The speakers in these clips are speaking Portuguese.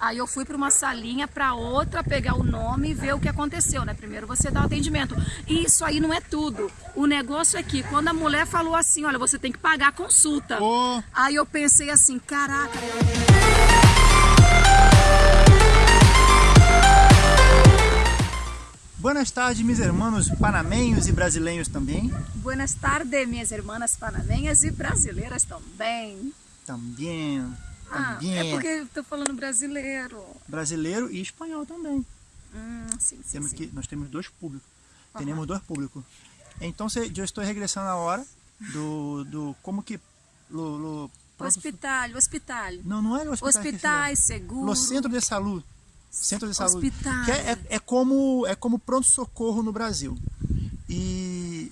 Aí eu fui para uma salinha para outra pegar o nome e ver o que aconteceu, né? Primeiro você dá o atendimento. E isso aí não é tudo. O negócio é que quando a mulher falou assim, olha, você tem que pagar a consulta. Oh. Aí eu pensei assim, caraca. Buenas tardes, meus irmãos panamenhos e brasileiros também. Buenas tardes, minhas irmãs panamenhas e brasileiras também. Também. Ah, Também. é porque eu tô falando brasileiro. Brasileiro e espanhol também. Hum, sim, sim, Temos sim. que, nós temos dois públicos. Temos dois públicos. Então, se- eu estou regressando a hora do, do como que... Lo, lo- Hospital, hospital. Não, não é hospital. Hospitais, seguro. No centro de saúde. Centro de saúde. Hospital. Que é, é, é como, é como pronto-socorro no Brasil. E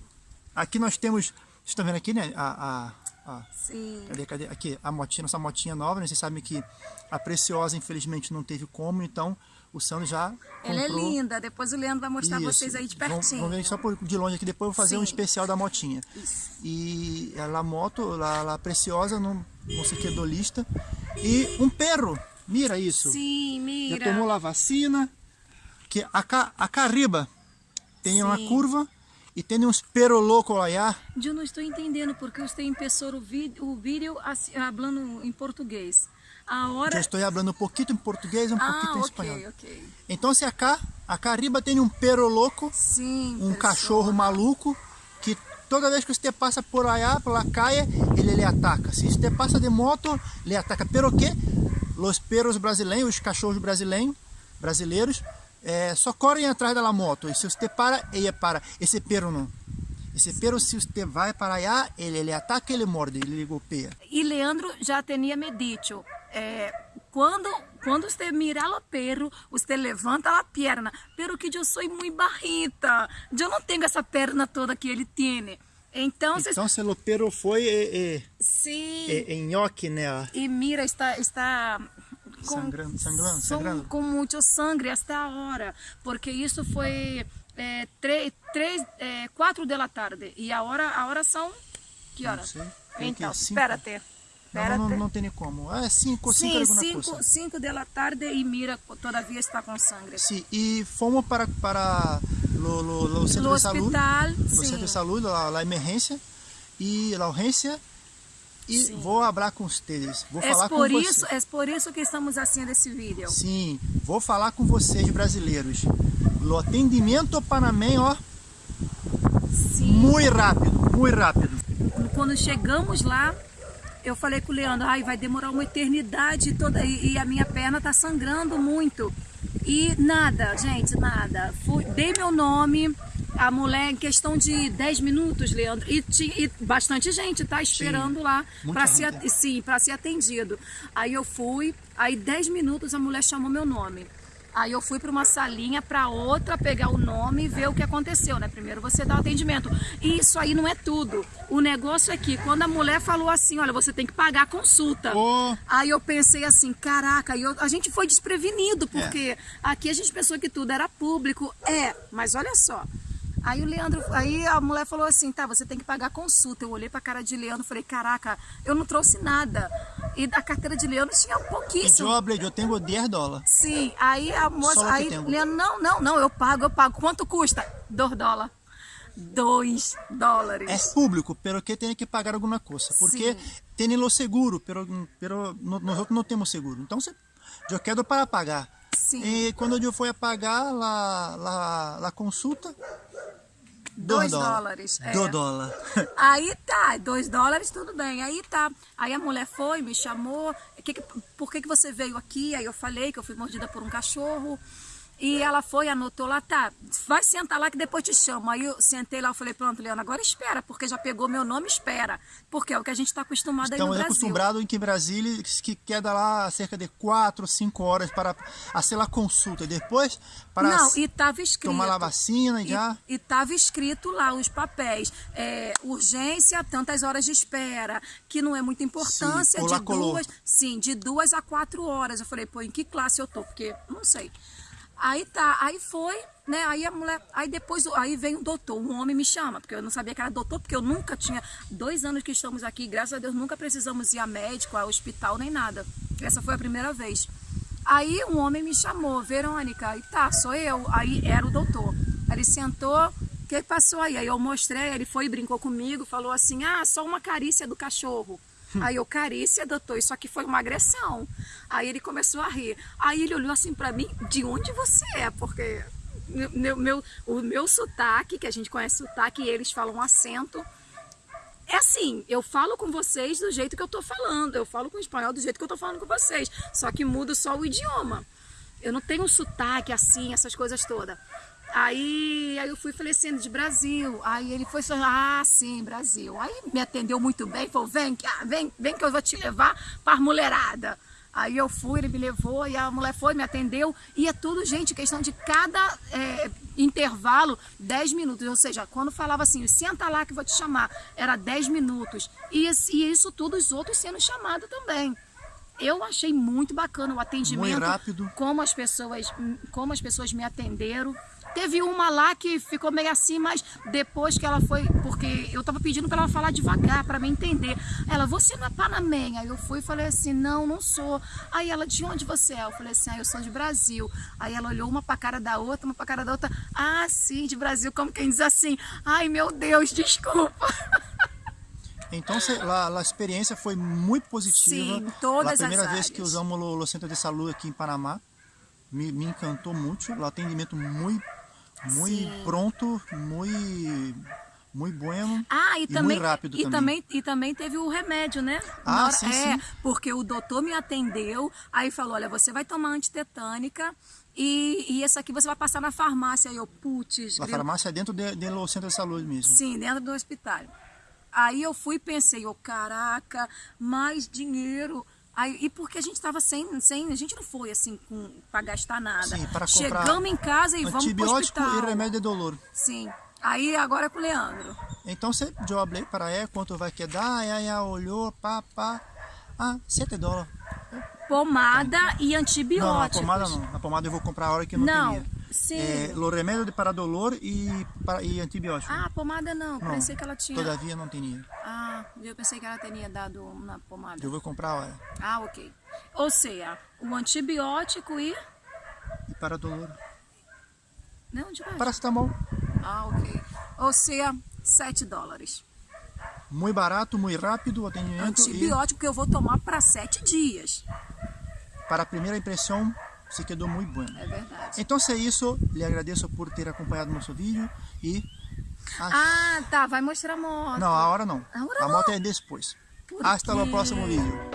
aqui nós temos... Vocês estão vendo aqui, né? A, a, a, Sim. Cadê, cadê? Aqui, a motinha, nossa motinha nova, né? Vocês sabem que a Preciosa, infelizmente, não teve como, então o Sandro já Ela é comprou- linda. Depois o Leandro vai mostrar Isso. vocês aí de pertinho. Vamos ver só por, de longe aqui, depois eu vou fazer um Sim. especial da motinha. Isso. E ela moto, ela Preciosa, não, não sei o que, dolista. E um perro, mira isso. Sim, Já mira. tomou lá a vacina. Que a, ca- a Cariba tem uma Sim. curva e tem uns perro louco lá. Eu não estou entendendo porque você empezou o vídeo, o vídeo falando em português. A hora... Eu estou falando um pouquinho em português e um ah, pouquinho em espanhol. ok. Então, se acá, a Cariba tem um perro louco, Sim, um pessoal. cachorro maluco, que toda vez que você passa por allá, pela calle, ele lhe ataca. Se você passa de moto, lhe ataca. Pero que os perros brasileiros, os cachorros brasileiros, brasileiros, eh, só correm atrás da moto. E se você para, ele para. Esse perro não. Esse perro, se você vai para allá, ele lhe ataca, ele morde, ele golpeia. E Leandro já tinha me dito, eh, quando quando você mira o perro, você levanta a perna, pero que eu sou muito barrita, eu não tenho essa perna toda que ele tem. Então, Então, se o perro foi eh, eh, sim. eh, em nhoque, né? E mira está está com, Sangrando, sangrando, são- sangrando. com muito sangue até a hora, porque isso foi é, três, três, é, quatro da tarde e a hora a hora são que hora? sei. Tem Então, que cinco? espérate, Não, não, não tem nem como. É cinco, cinco Sim, alguma cinco, coisa. cinco da tarde e mira todavia está com sangue. Sim, e fomos para, para lo, lo, lo centro de saúde, hospital, sim. centro de saúde, lá emergência, e a urgência, e Sim. vou falar com vocês, vou É falar por com isso, vocês. é por isso que estamos assim nesse vídeo. Sim, vou falar com vocês brasileiros. O atendimento panamenho, ó, Sim. muito rápido, muito rápido. quando chegamos lá, eu falei com o Leandro, ai, vai demorar uma eternidade toda e, e a minha perna tá sangrando muito. E nada, gente, nada. Fui, dei meu nome, a mulher em questão de 10 minutos, Leandro, e, e bastante gente tá esperando lá muita para ser, sim, para ser atendido. Aí eu fui, aí 10 minutos a mulher chamou meu nome. Aí eu fui para uma salinha para outra pegar o nome e ver o que aconteceu, né? Primeiro você dá o atendimento. E isso aí não é tudo. O negócio é que quando a mulher falou assim, olha, você tem que pagar a consulta. Oh. Aí eu pensei assim, caraca, eu- a gente foi desprevenido, porque aqui a gente pensou que tudo era público. É, mas olha só. Aí o Leandro, aí a mulher falou assim, tá, você tem que pagar consulta. Eu olhei pra cara de Leandro e falei, caraca, eu não trouxe nada. E da carteira de Leandro tinha pouquíssimo. eu, hablei, eu tenho 10 dólares. Sim, aí a moça, aí. Leandro, não, não, não, eu pago, eu pago. Quanto custa? Dois dólares. Dois dólares. É público, pero que tem que pagar alguma coisa. Porque tem o seguro, pero, pero nós outros não temos seguro. Então, eu quero para pagar. Sim. E quando eu fui pagar lá, lá, lá consulta, Dois dólares, é. Do dólar. Aí tá, dois dólares, tudo bem. Aí tá. Aí a mulher foi, me chamou. Que que- por que, que você veio aqui? Aí eu falei que eu fui mordida por um cachorro. E ela foi, anotou lá, tá, vai sentar lá que depois te chamo. Aí eu sentei lá, eu falei, pronto, Leona, agora espera, porque já pegou meu nome, espera. Porque é o que a gente está acostumado aí no Estamos Brasil. acostumados em que Brasília que queda lá cerca de 4, 5 horas para a consulta. Depois, para Não, e tava escrito. tomar a vacina e já. E estava escrito lá os papéis. É, urgência, tantas horas de espera, que não é muita importância, Sim, de colar, colou. duas. Sim, de duas a quatro horas. Eu falei, pô, em que classe eu tô? Porque não sei. Aí tá, aí foi, né? Aí a mulher, aí depois, aí vem um doutor, um homem me chama, porque eu não sabia que era doutor, porque eu nunca tinha, dois anos que estamos aqui, graças a Deus, nunca precisamos ir a médico, a hospital, nem nada. Essa foi a primeira vez. Aí um homem me chamou, Verônica, e tá, sou eu. Aí era o doutor. Ele sentou, o que passou aí? Aí eu mostrei, ele foi e brincou comigo, falou assim, ah, só uma carícia do cachorro. Aí eu, carícia, doutor, isso aqui foi uma agressão. Aí ele começou a rir. Aí ele olhou assim para mim, de onde você é? Porque meu, meu, o meu sotaque, que a gente conhece sotaque, eles falam acento, é assim, eu falo com vocês do jeito que eu tô falando, eu falo com o espanhol do jeito que eu tô falando com vocês, só que muda só o idioma. Eu não tenho sotaque assim, essas coisas todas. Aí, aí eu fui falecendo de Brasil. Aí ele foi falando, ah, sim, Brasil. Aí me atendeu muito bem, falou, vem, vem, vem que eu vou te levar para mulherada. Aí eu fui, ele me levou e a mulher foi, me atendeu. E é tudo, gente, questão de cada é, intervalo, 10 minutos. Ou seja, quando falava assim, senta lá que vou te chamar, era 10 minutos. E, e isso tudo, os outros sendo chamados também. Eu achei muito bacana o atendimento. Muito rápido. Como as pessoas, como as pessoas me atenderam. Teve uma lá que ficou meio assim, mas depois que ela foi, porque eu tava pedindo para ela falar devagar, para me entender. Ela, você não é panamenha? Aí eu fui e falei assim, não, não sou. Aí ela, de onde você é? Eu falei assim, ah, eu sou de Brasil. Aí ela olhou uma pra cara da outra, uma pra cara da outra. Ah, sim, de Brasil, como quem diz assim, ai meu Deus, desculpa. Então a, a experiência foi muito positiva. Sim, todas a primeira as vez que usamos o, o Centro de Saúde aqui em Panamá, me, me encantou muito. O atendimento muito muito pronto, muito muito bueno ah, e, e também, muito rápido e também. também. E também teve o remédio, né? Ah, hora, sim, é, sim. porque o doutor me atendeu, aí falou, olha, você vai tomar antitetânica e, e esse aqui você vai passar na farmácia. Aí eu, putz... A farmácia é dentro do de, de centro de saúde mesmo? Sim, dentro do hospital. Aí eu fui e pensei, oh, caraca, mais dinheiro... Aí, e porque a gente estava sem, sem, a gente não foi assim para gastar nada. Sim, para Chegamos em casa e vamos para Antibiótico e remédio de dolor. Sim. Aí agora é com o Leandro. Então você, eu falei para ela quanto vai quedar, aí ela olhou, pá, pá, ah, 7 dólares. Pomada e antibióticos. Não, a pomada não. A pomada eu vou comprar a hora que não, não. tinha. Sim. É, o remédio para dolor e, para, e antibiótico. Ah, pomada não. não. Pensei que ela tinha. Todavia não tinha. Ah, eu pensei que ela tinha dado na pomada. Eu vou comprar a hora. Ah, ok. Ou seja, o antibiótico e. E para dolor. Não, de baixo. Paracetamol. Ah, ok. Ou seja, 7 dólares. Muito barato, muito rápido o atendimento. Antibiótico e... que eu vou tomar para 7 dias. Para a primeira impressão, se quedou muito bom. É verdade. Então, é isso, lhe agradeço por ter acompanhado nosso vídeo e... Ah, tá, vai mostrar a moto. Não, a hora não. A, hora a moto é depois. Por Hasta o próximo vídeo.